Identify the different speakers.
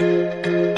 Speaker 1: Música